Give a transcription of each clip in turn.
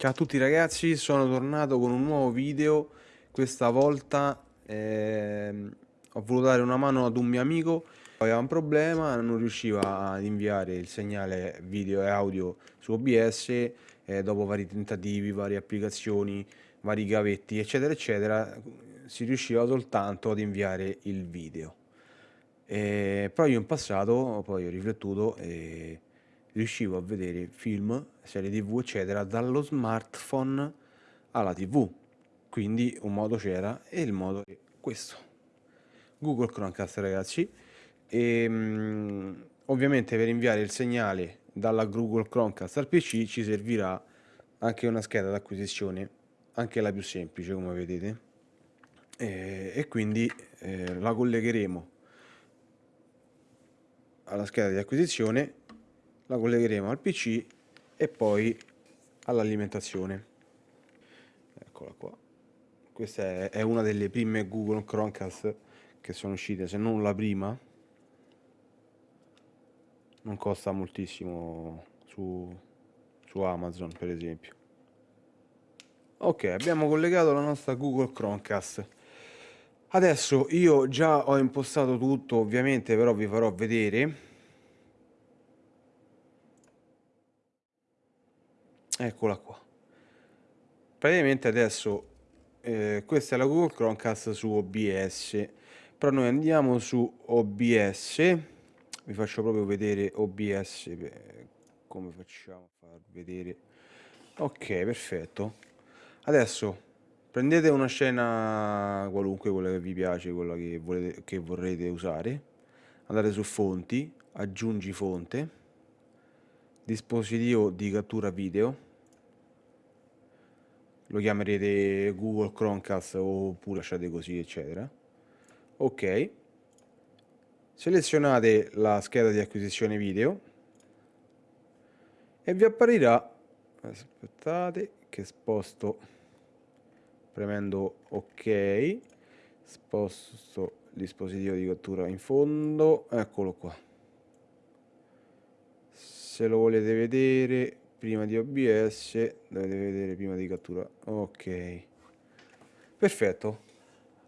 Ciao a tutti ragazzi, sono tornato con un nuovo video, questa volta ehm, ho voluto dare una mano ad un mio amico, aveva un problema, non riusciva ad inviare il segnale video e audio su OBS, eh, dopo vari tentativi, varie applicazioni, vari gavetti eccetera eccetera, si riusciva soltanto ad inviare il video. E, però io in passato poi ho riflettuto e riuscivo a vedere film, serie tv eccetera dallo smartphone alla tv. Quindi un modo c'era e il modo è questo. Google Chromecast ragazzi. E um, ovviamente per inviare il segnale dalla Google Chromecast al PC ci servirà anche una scheda d'acquisizione anche la più semplice come vedete. E, e quindi eh, la collegheremo alla scheda di acquisizione la collegheremo al PC e poi all'alimentazione. Eccola qua. Questa è, una delle prime Google Chromecast che sono uscite, se non la prima. Non costa moltissimo su, su Amazon per esempio. Ok, abbiamo collegato la nostra Google Chromecast. Adesso io già ho impostato tutto, ovviamente, però vi farò vedere eccola qua. Praticamente adesso eh, questa è la Google Chromecast su OBS però noi andiamo su OBS vi faccio proprio vedere OBS come facciamo a far vedere. Ok perfetto. Adesso prendete una scena qualunque quella che vi piace quella che, volete, che vorrete usare. Andate su fonti aggiungi fonte dispositivo di cattura video lo chiamerete Google Chromecast oppure lasciate così eccetera. Ok. Selezionate la scheda di acquisizione video. E vi apparirà aspettate che sposto premendo ok sposto il dispositivo di cattura in fondo eccolo qua. Se lo volete vedere prima di OBS dovete vedere prima di cattura. Ok. Perfetto.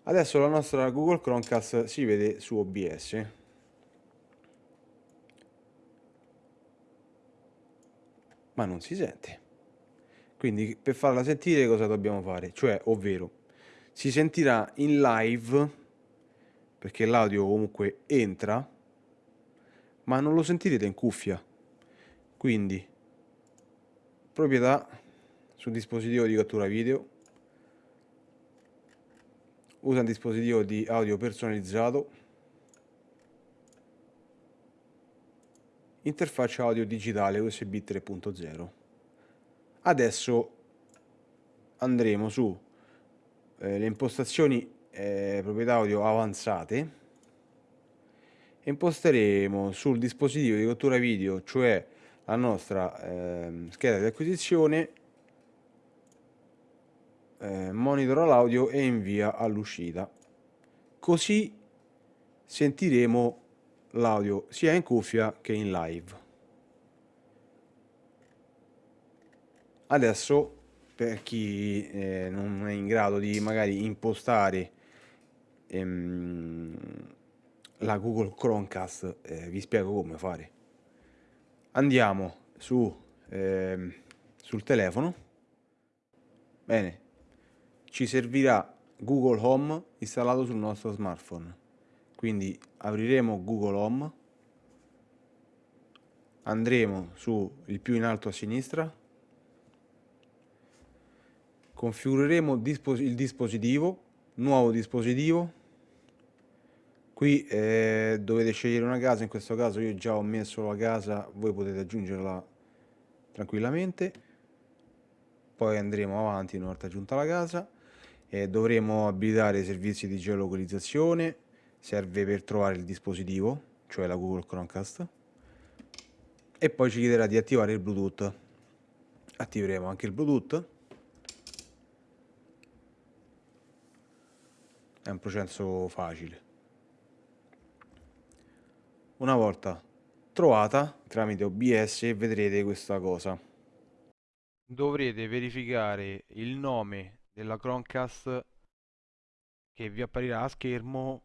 Adesso la nostra Google Chromecast si vede su OBS ma non si sente. Quindi per farla sentire cosa dobbiamo fare? Cioè ovvero si sentirà in live perché l'audio comunque entra ma non lo sentirete in cuffia. Quindi proprietà sul dispositivo di cattura video. Usa un dispositivo di audio personalizzato. Interfaccia audio digitale USB 3.0 adesso andremo su eh, le impostazioni eh, proprietà audio avanzate. E imposteremo sul dispositivo di cattura video cioè la nostra eh, scheda di acquisizione, eh, monitora l'audio e invia all'uscita. Così sentiremo l'audio sia in cuffia che in live. Adesso per chi eh, non è in grado di magari impostare ehm, la Google Chromecast, eh, vi spiego come fare andiamo su, eh, sul telefono, bene, ci servirà Google Home installato sul nostro smartphone. Quindi apriremo Google Home, andremo su il più in alto a sinistra, configureremo il dispositivo, nuovo dispositivo, qui eh, dovete scegliere una casa in questo caso io già ho messo la casa voi potete aggiungerla tranquillamente. Poi andremo avanti una volta aggiunta la casa e dovremo abilitare i servizi di geolocalizzazione. Serve per trovare il dispositivo cioè la Google Chromecast. E poi ci chiederà di attivare il Bluetooth. Attiveremo anche il Bluetooth. È un processo facile una volta trovata tramite OBS vedrete questa cosa dovrete verificare il nome della Chromecast che vi apparirà a schermo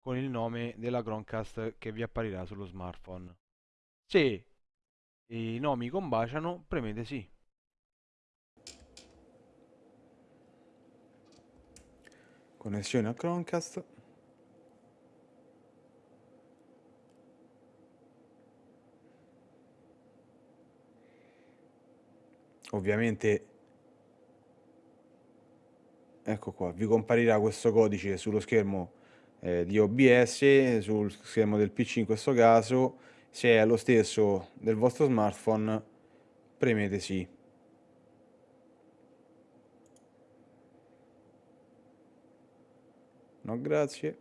con il nome della Chromecast che vi apparirà sullo smartphone. Se i nomi combaciano, premete sì. Connessione a Chromecast. Ovviamente ecco qua, vi comparirà questo codice sullo schermo eh, di OBS, sul schermo del PC in questo caso, se è lo stesso del vostro smartphone premete sì. No grazie.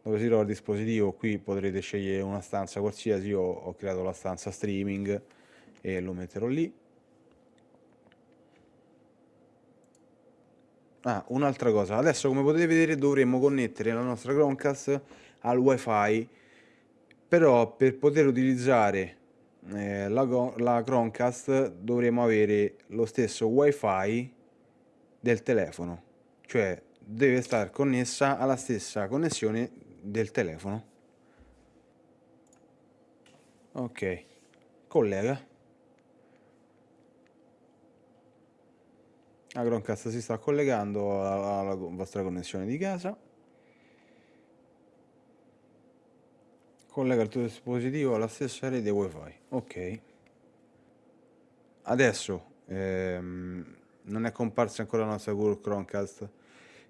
Dove si trova il dispositivo qui potrete scegliere una stanza qualsiasi, io ho creato la stanza streaming e lo metterò lì. Ah, un'altra cosa, adesso come potete vedere dovremmo connettere la nostra Chromecast al wifi, però per poter utilizzare eh, la, la Chromecast dovremo avere lo stesso wifi del telefono, cioè deve stare connessa alla stessa connessione del telefono. Ok, collega. La Chromecast si sta collegando alla vostra connessione di casa. Collega il tuo dispositivo alla stessa rete wifi. Ok. Adesso ehm, non è comparsa ancora la nostra Google Chromecast.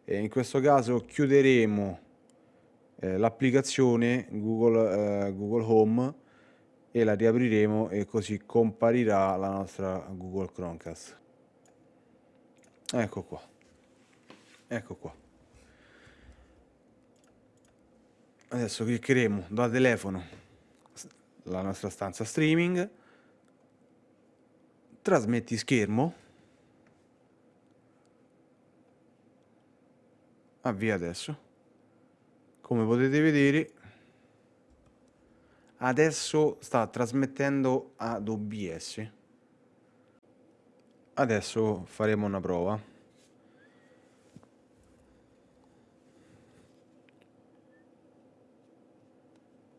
E in questo caso chiuderemo eh, l'applicazione Google, eh, Google Home e la riapriremo e così comparirà la nostra Google Chromecast. Ecco qua. Ecco qua. Adesso cliccheremo da telefono la nostra stanza streaming. Trasmetti schermo. Avvia adesso. Come potete vedere adesso sta trasmettendo ad OBS. Adesso faremo una prova.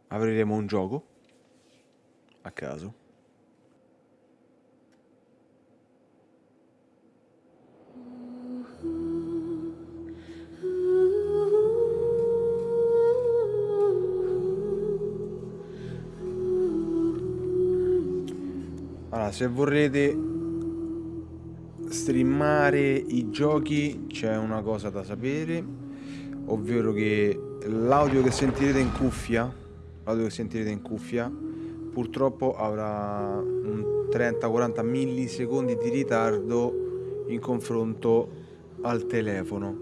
Apriremo un gioco a caso. Allora, se vorrete streamare i giochi c'è una cosa da sapere, ovvero che l'audio che sentirete in cuffia, l'audio che sentirete in cuffia, purtroppo avrà un 30-40 millisecondi di ritardo in confronto al telefono.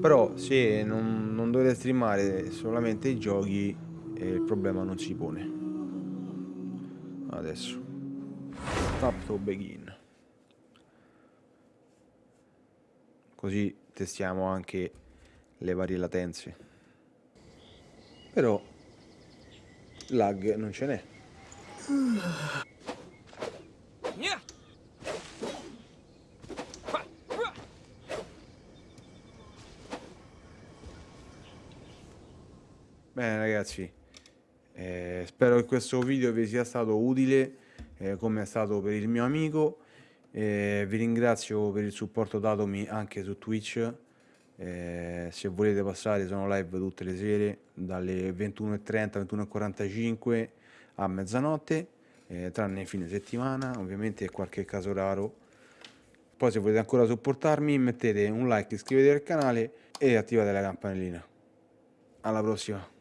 Però se non, non dovete streamare solamente i giochi, eh, il problema non si pone. Adesso. Tap to begin. Così testiamo anche le varie latenze. Però lag non ce n'è. Bene ragazzi, eh, spero che questo video vi sia stato utile eh, come è stato per il mio amico eh, vi ringrazio per il supporto datomi anche su Twitch. Eh, se volete passare sono live tutte le sere dalle 21.30 21.45 a mezzanotte eh, tranne fine settimana ovviamente qualche caso raro. Poi se volete ancora supportarmi mettete un like iscrivetevi al canale e attivate la campanellina. Alla prossima